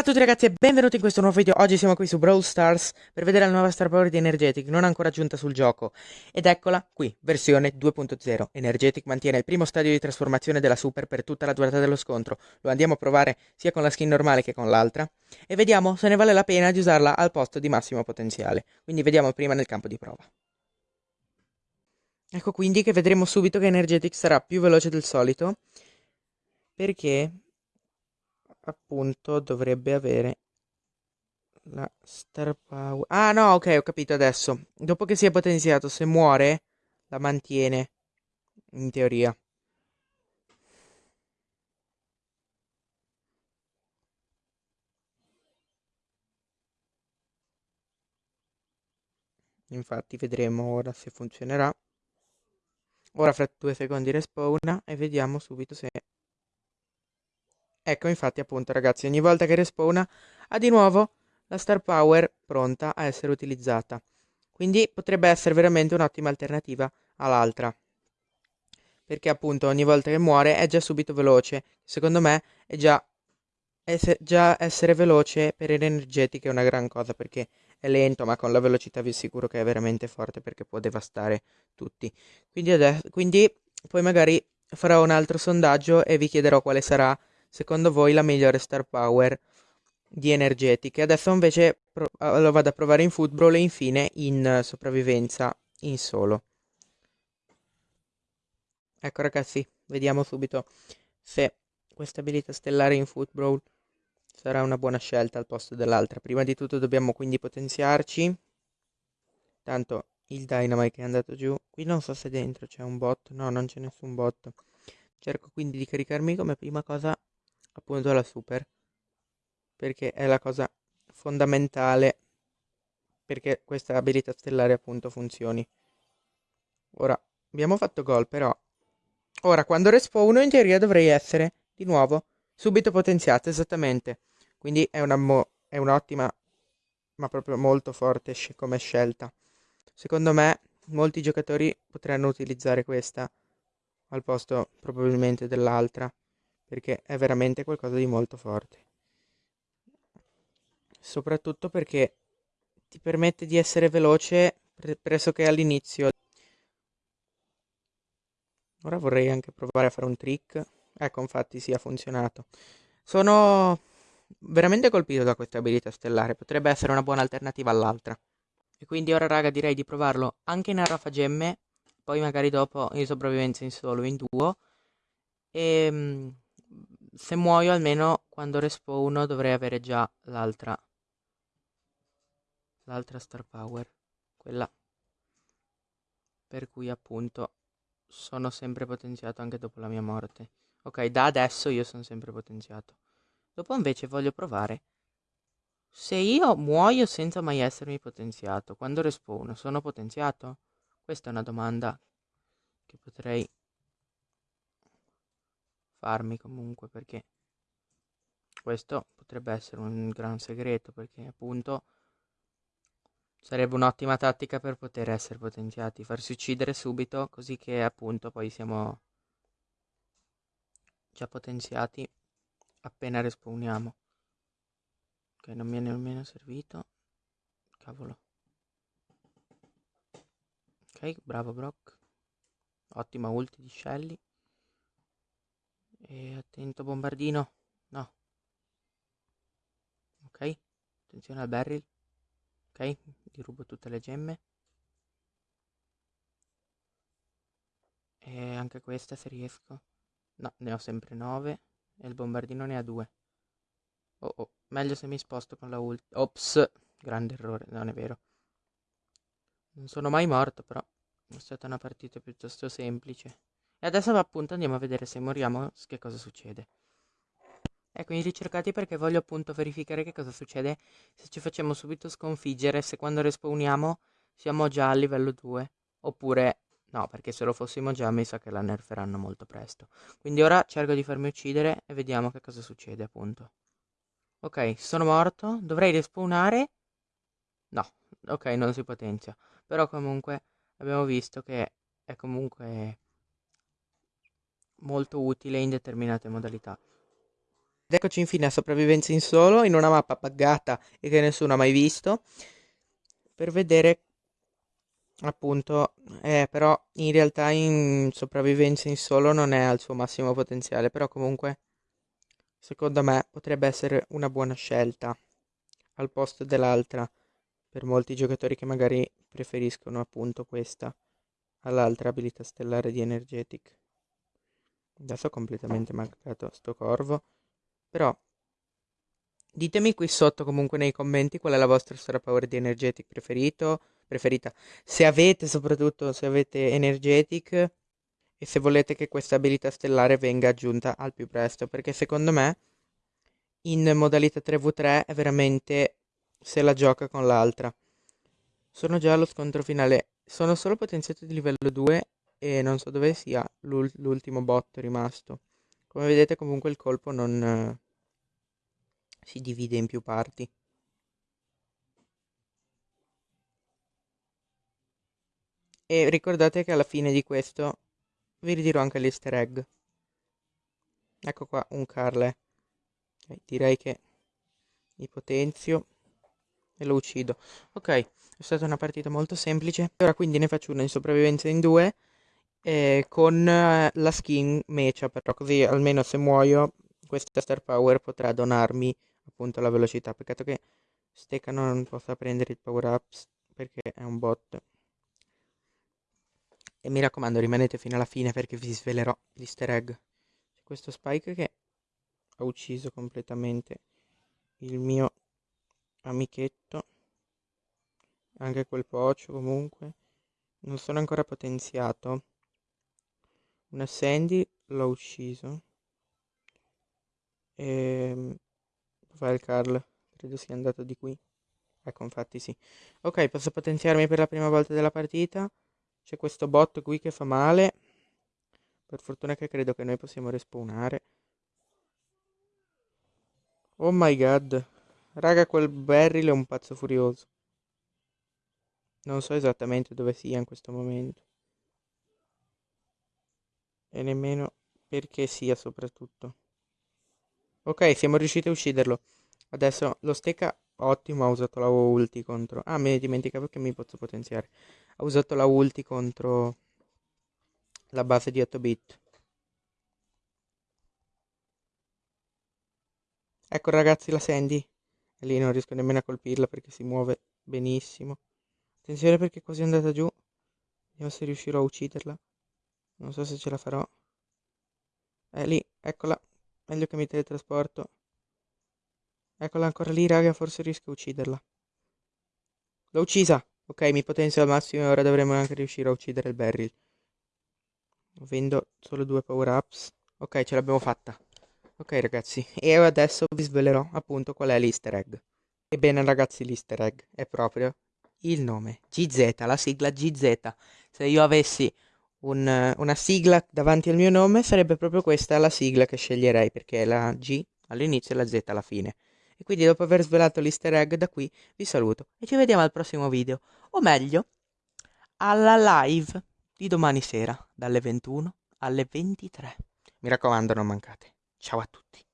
Bella a tutti ragazzi e benvenuti in questo nuovo video. Oggi siamo qui su Brawl Stars per vedere la nuova Star Power di Energetic, non ancora aggiunta sul gioco. Ed eccola qui, versione 2.0. Energetic mantiene il primo stadio di trasformazione della Super per tutta la durata dello scontro. Lo andiamo a provare sia con la skin normale che con l'altra. E vediamo se ne vale la pena di usarla al posto di massimo potenziale. Quindi vediamo prima nel campo di prova. Ecco quindi che vedremo subito che Energetic sarà più veloce del solito. Perché appunto dovrebbe avere la star power. Ah no, ok, ho capito adesso. Dopo che si è potenziato, se muore, la mantiene. In teoria. Infatti vedremo ora se funzionerà. Ora fra due secondi respawna e vediamo subito se Ecco infatti appunto ragazzi ogni volta che respawna ha di nuovo la star power pronta a essere utilizzata. Quindi potrebbe essere veramente un'ottima alternativa all'altra. Perché appunto ogni volta che muore è già subito veloce. Secondo me è già, ess già essere veloce per energetiche è una gran cosa perché è lento ma con la velocità vi assicuro che è veramente forte perché può devastare tutti. Quindi, adesso, quindi poi magari farò un altro sondaggio e vi chiederò quale sarà secondo voi la migliore star power di energetiche. Adesso invece lo vado a provare in football e infine in sopravvivenza in solo. Ecco ragazzi, vediamo subito se questa abilità stellare in football sarà una buona scelta al posto dell'altra. Prima di tutto dobbiamo quindi potenziarci. Tanto il dynamite è andato giù. Qui non so se dentro c'è un bot. No, non c'è nessun bot. Cerco quindi di caricarmi come prima cosa appunto la super perché è la cosa fondamentale perché questa abilità stellare appunto funzioni. Ora abbiamo fatto gol però ora quando respawno in teoria dovrei essere di nuovo subito potenziato esattamente. Quindi è una è un'ottima ma proprio molto forte come scelta. Secondo me molti giocatori potranno utilizzare questa al posto probabilmente dell'altra perché è veramente qualcosa di molto forte. Soprattutto perché ti permette di essere veloce pressoché all'inizio. Ora vorrei anche provare a fare un trick. Ecco, infatti sì, ha funzionato. Sono veramente colpito da questa abilità stellare, potrebbe essere una buona alternativa all'altra. E quindi ora raga direi di provarlo anche in arrafa gemme, poi magari dopo in sopravvivenza in solo, in duo. E ehm, se muoio almeno quando respawno dovrei avere già l'altra l'altra star power quella. Per cui appunto sono sempre potenziato anche dopo la mia morte. Ok da adesso io sono sempre potenziato. Dopo invece voglio provare se io muoio senza mai essermi potenziato quando respawno sono potenziato? Questa è una domanda che potrei farmi comunque perché questo potrebbe essere un gran segreto perché appunto sarebbe un'ottima tattica per poter essere potenziati, farsi uccidere subito così che appunto poi siamo già potenziati appena respawniamo. Ok, non mi è nemmeno servito. Cavolo. Ok, bravo Brock. Ottima ulti di Shelly. E attento bombardino. No. Ok. Attenzione al barrel. Ok. Gli rubo tutte le gemme. E anche questa se riesco. No, ne ho sempre 9. E il bombardino ne ha 2. Oh oh. Meglio se mi sposto con la ult. Ops. Grande errore. Non è vero. Non sono mai morto però. È stata una partita piuttosto semplice. E adesso appunto andiamo a vedere se moriamo che cosa succede. Ecco, i ricercati perché voglio appunto verificare che cosa succede se ci facciamo subito sconfiggere, se quando respawniamo siamo già a livello 2. Oppure no, perché se lo fossimo già mi sa che la nerferanno molto presto. Quindi ora cerco di farmi uccidere e vediamo che cosa succede appunto. Ok, sono morto, dovrei respawnare? No, ok, non si potenzia. Però comunque abbiamo visto che è comunque molto utile in determinate modalità. eccoci infine a sopravvivenza in solo, in una mappa buggata e che nessuno ha mai visto, per vedere appunto, eh, però in realtà in sopravvivenza in solo non è al suo massimo potenziale, però comunque secondo me potrebbe essere una buona scelta al posto dell'altra per molti giocatori che magari preferiscono appunto questa all'altra abilità stellare di Energetic. Adesso ho completamente mancato sto corvo, però ditemi qui sotto comunque nei commenti qual è la vostra Star Power di Energetic preferito, preferita. Se avete soprattutto, se avete Energetic e se volete che questa abilità stellare venga aggiunta al più presto, perché secondo me in modalità 3v3 è veramente se la gioca con l'altra. Sono già allo scontro finale. Sono solo potenziato di livello 2 e non so dove sia l'ultimo bot rimasto. Come vedete comunque il colpo non eh, si divide in più parti. E ricordate che alla fine di questo vi ridirò anche l'easter egg. Ecco qua un Carle. direi che mi potenzio e lo uccido. Ok, è stata una partita molto semplice. Ora quindi ne faccio una in sopravvivenza in due eh, con eh, la skin mecha, però così almeno se muoio questa star power potrà donarmi appunto la velocità. Peccato che Steka non possa prendere il power ups perché è un bot. E mi raccomando rimanete fino alla fine perché vi svelerò l'easter egg. C'è questo Spike che ha ucciso completamente il mio amichetto anche quel pocio comunque non sono ancora potenziato una Sandy l'ho ucciso e dov'è il Carl? credo sia andato di qui ecco infatti sì ok posso potenziarmi per la prima volta della partita c'è questo bot qui che fa male per fortuna che credo che noi possiamo respawnare oh my god Raga, quel Barryl è un pazzo furioso. Non so esattamente dove sia in questo momento. E nemmeno perché sia soprattutto. Ok, siamo riusciti a ucciderlo. Adesso lo stecca ottimo, ha usato la ulti contro... Ah, mi dimenticavo che mi posso potenziare. Ha usato la ulti contro la base di 8 bit. Ecco ragazzi la Sandy. E lì non riesco nemmeno a colpirla perché si muove benissimo. Attenzione perché è andata giù. Vediamo se riuscirò a ucciderla. Non so se ce la farò. È lì, eccola. Meglio che mi teletrasporto. Eccola ancora lì, raga, forse riesco a ucciderla. L'ho uccisa! Ok, mi potenzio al massimo e ora dovremo anche riuscire a uccidere il Beryl. Avendo solo due power ups. Ok, ce l'abbiamo fatta. Ok ragazzi, e adesso vi svelerò appunto qual è l'easter egg. Ebbene ragazzi, l'easter egg è proprio il nome, GZ, la sigla GZ. Se io avessi un, una sigla davanti al mio nome sarebbe proprio questa la sigla che sceglierei perché è la G all'inizio e la Z alla fine. E quindi dopo aver svelato l'easter egg da qui vi saluto e ci vediamo al prossimo video, o meglio, alla live di domani sera dalle 21 alle 23. Mi raccomando non mancate. Ciao a tutti.